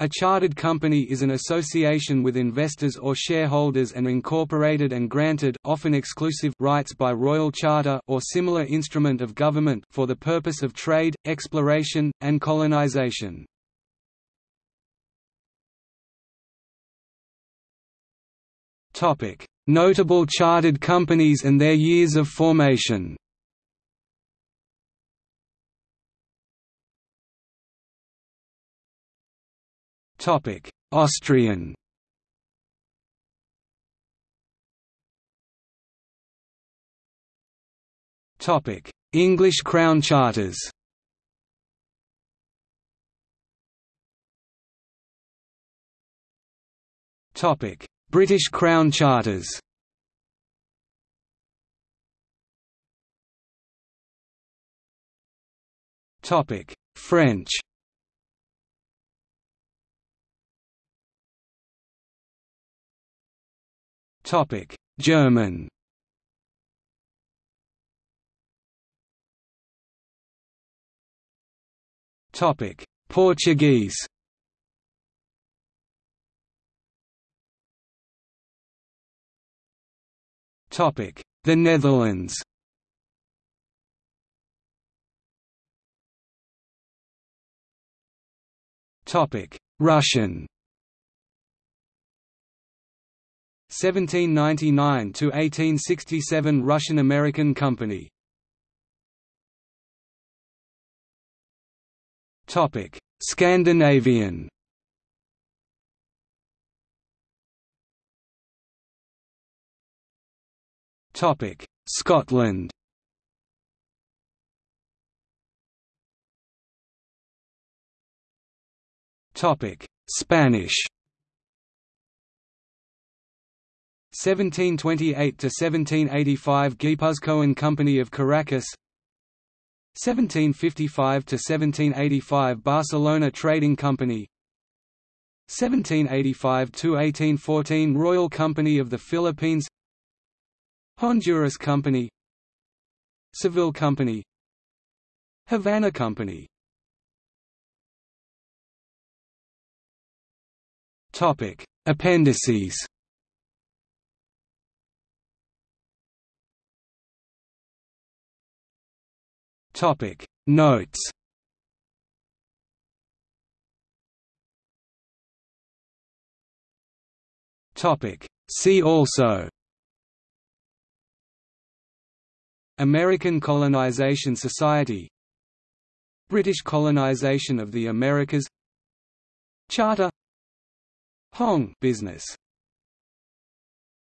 A chartered company is an association with investors or shareholders and incorporated and granted often exclusive rights by royal charter or similar instrument of government for the purpose of trade, exploration, and colonization. Notable chartered companies and their years of formation. Topic: Austrian. Topic: English Crown charters. Topic: British Crown charters. Topic: French. Topic: German. Topic: Portuguese. Topic: The Netherlands. Topic: Russian. 1799 to 1867 Russian-American Company. Topic: Scandinavian. Topic: Scotland. Topic: Spanish. 1728 to 1785 Guipuzcoan and Company of Caracas 1755 to 1785 Barcelona Trading Company 1785 to 1814 Royal Company of the Philippines Honduras Company Seville Company Havana Company Topic Appendices Topic. Notes. Topic. See also. American Colonization Society. British colonization of the Americas. Charter. Hong. Business